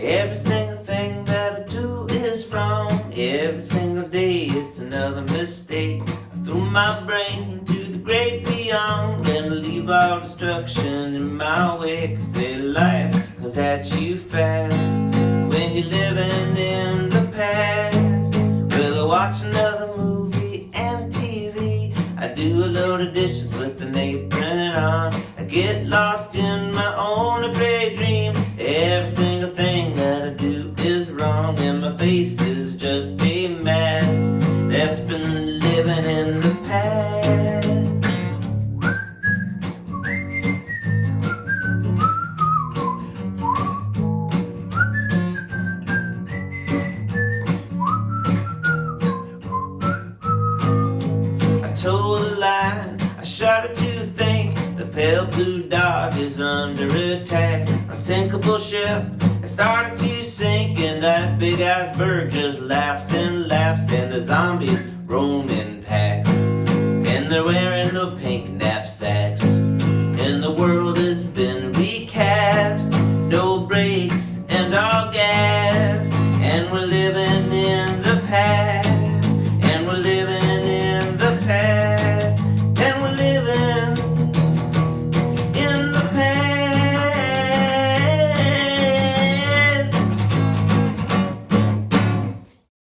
Every single thing that I do is wrong. Every single day it's another mistake. I threw my brain to the great beyond and leave all destruction in my way. Cause life comes at you fast when you're living in the past. Will I watch another movie and TV? I do a load of dishes with an apron on. I get lost in my face is just a mask that's been living in the past. I told a line, I shudder to think the pale blue dot is under attack. Unsinkable ship has started to sink, big iceberg just laughs and laughs, and the zombies roam in packs, and they're wearing the pink.